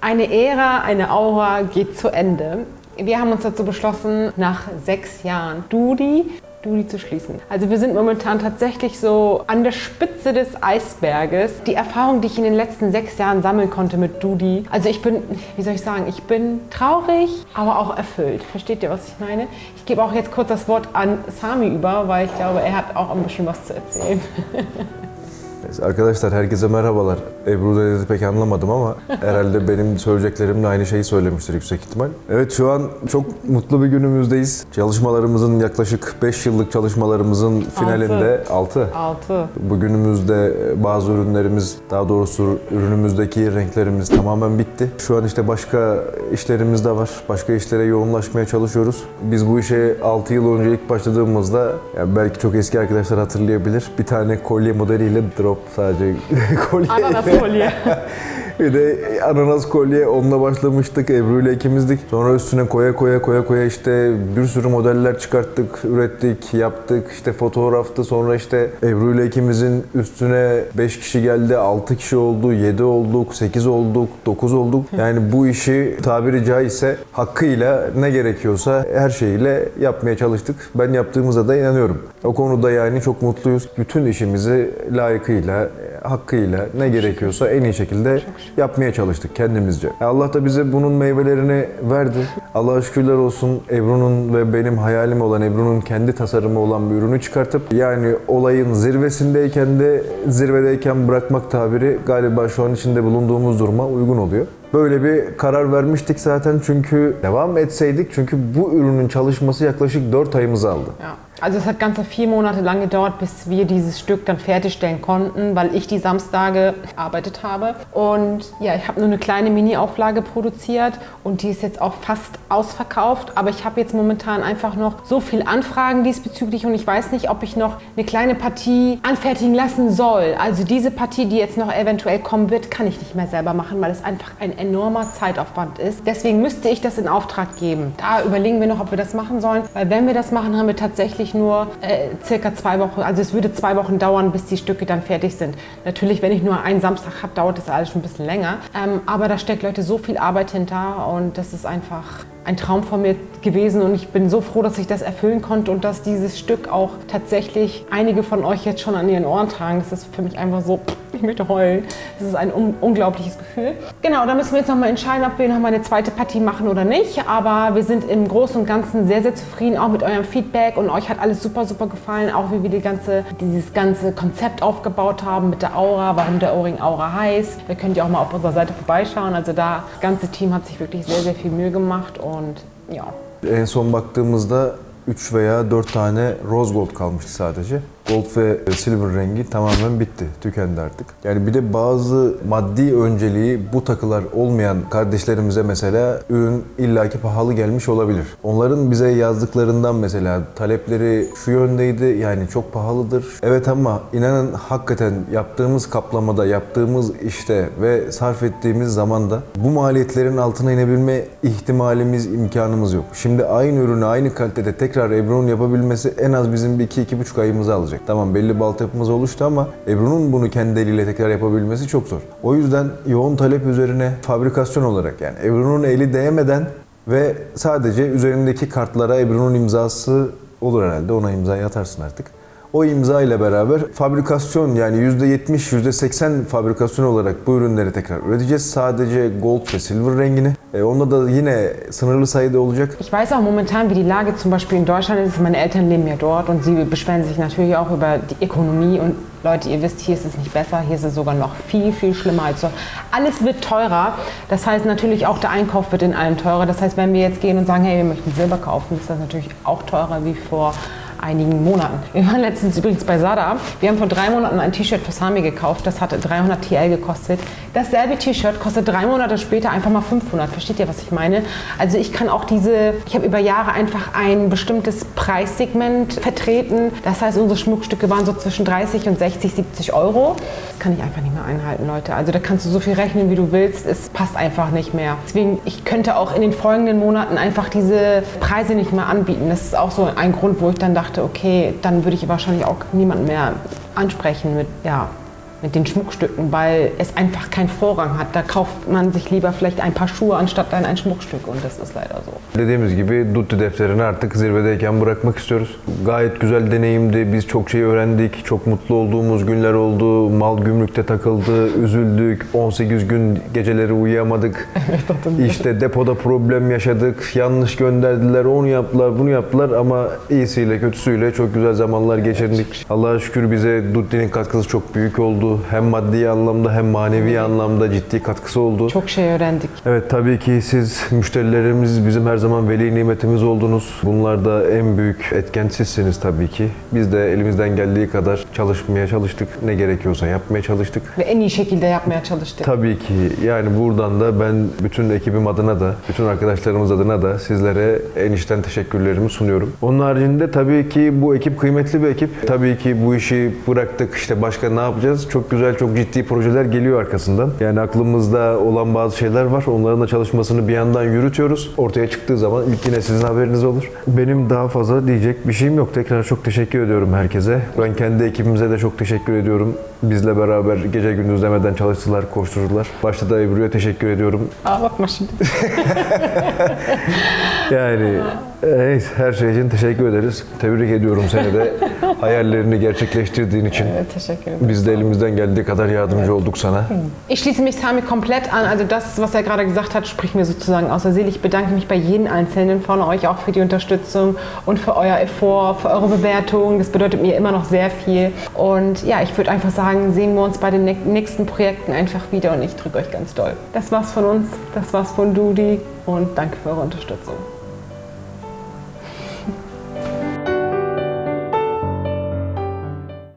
Eine Ära, eine Aura geht zu Ende. Wir haben uns dazu beschlossen, nach sechs Jahren Dudi Dudi zu schließen. Also wir sind momentan tatsächlich so an der Spitze des Eisberges. Die Erfahrung, die ich in den letzten sechs Jahren sammeln konnte mit Dudi, also ich bin, wie soll ich sagen, ich bin traurig, aber auch erfüllt. Versteht ihr, was ich meine? Ich gebe auch jetzt kurz das Wort an Sami über, weil ich glaube, er hat auch ein bisschen was zu erzählen. Arkadaşlar herkese merhabalar. Ebru dedi pek anlamadım ama herhalde benim söyleyeceklerimle aynı şeyi söylemiştir yüksek ihtimal. Evet şu an çok mutlu bir günümüzdeyiz. Çalışmalarımızın yaklaşık 5 yıllık çalışmalarımızın finalinde 6. Altı. Bugünümüzde bazı ürünlerimiz, daha doğrusu ürünümüzdeki renklerimiz tamamen bitti. Şu an işte başka işlerimiz de var. Başka işlere yoğunlaşmaya çalışıyoruz. Biz bu işe 6 yıl önce ilk başladığımızda, yani belki çok eski arkadaşlar hatırlayabilir, bir tane kolye modeliyle drop sabe? De colher. Bir de ananas kolye onunla başlamıştık. Ebru ile ikimizdik. Sonra üstüne koya koya koya koya işte bir sürü modeller çıkarttık, ürettik, yaptık. İşte fotoğraftı. Sonra işte Ebru ile ikimizin üstüne 5 kişi geldi, 6 kişi oldu, 7 olduk, 8 olduk, 9 olduk. Yani bu işi tabiri caizse hakkıyla ne gerekiyorsa her şeyiyle yapmaya çalıştık. Ben yaptığımıza da inanıyorum. O konuda yani çok mutluyuz. Bütün işimizi layıkıyla, hakkıyla ne gerekiyorsa en iyi şekilde yapmaya çalıştık kendimizce. Allah da bize bunun meyvelerini verdi. Allah'a şükürler olsun Ebru'nun ve benim hayalim olan Ebru'nun kendi tasarımı olan bir ürünü çıkartıp yani olayın zirvesindeyken de zirvedeyken bırakmak tabiri galiba şu an içinde bulunduğumuz duruma uygun oluyor. Böyle bir karar vermiştik zaten çünkü devam etseydik çünkü bu ürünün çalışması yaklaşık 4 ayımızı aldı. Ja. Also es hat ganze vier Monate lang gedauert, bis wir dieses Stück dann fertigstellen konnten, weil ich die Samstage gearbeitet habe. Und ja, ich habe nur eine kleine Mini-Auflage produziert und die ist jetzt auch fast ausverkauft. Aber ich habe jetzt momentan einfach noch so viel Anfragen diesbezüglich und ich weiß nicht, ob ich noch eine kleine Partie anfertigen lassen soll. Also diese Partie, die jetzt noch eventuell kommen wird, kann ich nicht mehr selber machen, weil es einfach ein enormer Zeitaufwand ist. Deswegen müsste ich das in Auftrag geben. Da überlegen wir noch, ob wir das machen sollen, weil wenn wir das machen, haben wir tatsächlich nur äh, circa zwei Wochen, also es würde zwei Wochen dauern, bis die Stücke dann fertig sind. Natürlich, wenn ich nur einen Samstag habe, dauert das alles schon ein bisschen länger. Ähm, aber da steckt Leute so viel Arbeit hinter und das ist einfach ein Traum von mir gewesen und ich bin so froh, dass ich das erfüllen konnte und dass dieses Stück auch tatsächlich einige von euch jetzt schon an ihren Ohren tragen. Das ist für mich einfach so, ich möchte heulen. Das ist ein un unglaubliches Gefühl. Genau, da müssen wir jetzt nochmal entscheiden, ob wir nochmal eine zweite Partie machen oder nicht. Aber wir sind im Großen und Ganzen sehr, sehr zufrieden, auch mit eurem Feedback und euch hat alles super, super gefallen, auch wie wir die ganze, dieses ganze Konzept aufgebaut haben mit der Aura, warum der Ohrring Aura heißt. Da könnt ihr auch mal auf unserer Seite vorbeischauen. Also da, das ganze Team hat sich wirklich sehr, sehr viel Mühe gemacht und ja. En son baktığımızda 3 veya 4 tane rose gold kalmıştı sadece. Gold ve silver rengi tamamen bitti, tükendi artık. Yani bir de bazı maddi önceliği bu takılar olmayan kardeşlerimize mesela ürün illaki pahalı gelmiş olabilir. Onların bize yazdıklarından mesela talepleri şu yöndeydi yani çok pahalıdır. Evet ama inanın hakikaten yaptığımız kaplamada, yaptığımız işte ve sarf ettiğimiz zamanda bu maliyetlerin altına inebilme ihtimalimiz, imkanımız yok. Şimdi aynı ürünü aynı kalitede tekrar Ebru'nun yapabilmesi en az bizim bir 2-2,5 ayımızı alacak. Tamam belli bir altyapımız oluştu ama Ebru'nun bunu kendi eliyle tekrar yapabilmesi çok zor. O yüzden yoğun talep üzerine fabrikasyon olarak yani Ebru'nun eli değmeden ve sadece üzerindeki kartlara Ebru'nun imzası olur herhalde. Ona imzayı atarsın artık. O imza ile beraber fabrikasyon yani %70, %80 fabrikasyon olarak bu ürünleri tekrar üreteceğiz. Sadece gold ve silver rengini. E, onda da yine sınırlı sayıda olacak. Ich weiß auch momentan, wie die Lage zum Beispiel in Deutschland ist. Meine Eltern leben ja dort und sie beschweren sich natürlich auch über die Ökonomie. Und Leute, ihr wisst, hier ist es nicht besser, hier ist es sogar noch viel, viel schlimmer als so. Alles wird teurer. Das heißt natürlich auch der Einkauf wird in allem teurer. Das heißt, wenn wir jetzt gehen und sagen, hey, wir möchten Silber kaufen, ist das natürlich auch teurer wie vor einigen Monaten. Wir waren letztens übrigens bei Sada. Wir haben vor drei Monaten ein T-Shirt für Sami gekauft. Das hatte 300 TL gekostet. Dasselbe T-Shirt kostet drei Monate später einfach mal 500. Versteht ihr, was ich meine? Also ich kann auch diese, ich habe über Jahre einfach ein bestimmtes Preissegment vertreten. Das heißt, unsere Schmuckstücke waren so zwischen 30 und 60, 70 Euro. Das kann ich einfach nicht mehr einhalten, Leute. Also da kannst du so viel rechnen, wie du willst. Es passt einfach nicht mehr. Deswegen, ich könnte auch in den folgenden Monaten einfach diese Preise nicht mehr anbieten. Das ist auch so ein Grund, wo ich dann dachte, okay, dann würde ich wahrscheinlich auch niemanden mehr ansprechen mit, ja, mit den Schmuckstücken, weil es einfach keinen Vorrang hat. Da kauft man sich lieber vielleicht ein paar Schuhe anstatt dann ein Schmuckstück und das ist leider so. Dediğimiz gibi Dutti defterini artık zirvedeyken bırakmak istiyoruz. Gayet güzel deneyimdi. Biz çok şey öğrendik. Çok mutlu olduğumuz günler oldu. Mal gümrükte takıldı. Üzüldük. 18 gün geceleri uyuyamadık. İşte depoda problem yaşadık. Yanlış gönderdiler. Onu yaptılar, bunu yaptılar ama iyisiyle kötüsüyle çok güzel zamanlar geçirdik. Allah'a şükür bize Dutti'nin katkısı çok büyük oldu. Hem maddi anlamda hem manevi anlamda ciddi katkısı oldu. Çok şey öğrendik. Evet tabii ki siz müşterilerimiz bizim her zaman veli nimetimiz oldunuz. Bunlarda en büyük etken sizsiniz tabii ki. Biz de elimizden geldiği kadar çalışmaya çalıştık. Ne gerekiyorsa yapmaya çalıştık. Ve en iyi şekilde yapmaya çalıştık. Tabii ki yani buradan da ben bütün ekibim adına da, bütün arkadaşlarımız adına da sizlere en içten teşekkürlerimi sunuyorum. Onun haricinde tabii ki bu ekip kıymetli bir ekip. Tabii ki bu işi bıraktık işte başka ne yapacağız? Çok güzel, çok ciddi projeler geliyor arkasından. Yani aklımızda olan bazı şeyler var. Onların da çalışmasını bir yandan yürütüyoruz. Ortaya çıktığı zaman ilk yine sizin haberiniz olur. Benim daha fazla diyecek bir şeyim yok. Tekrar çok teşekkür ediyorum herkese. Ben kendi ekibimize de çok teşekkür ediyorum. Bizle beraber gece gündüz demeden çalıştılar, koşturdular. Başta da Ebru'ya teşekkür ediyorum. Aa bakma şimdi. Yani evet, her şey için teşekkür ederiz. Tebrik ediyorum seni de. Hayallerini gerçekleştirdiğin için. Evet, teşekkür ederim. Biz de elimizden geldiği kadar yardımcı olduk sana. Ich schließe mich Sami komplett an. Also das, was er gerade gesagt hat, spricht mir sozusagen aus der Seele. Ich bedanke mich bei jedem Einzelnen von euch auch für die Unterstützung und für euer Effort, für eure Bewertung. Das bedeutet mir immer noch sehr viel. Und ja, ich würde einfach sagen, sehen wir uns bei den nä- nächsten Projekten einfach wieder und ich drücke euch ganz doll. Das war's von uns, das war's von Dudi und danke für eure Unterstützung.